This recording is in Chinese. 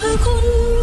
พคุ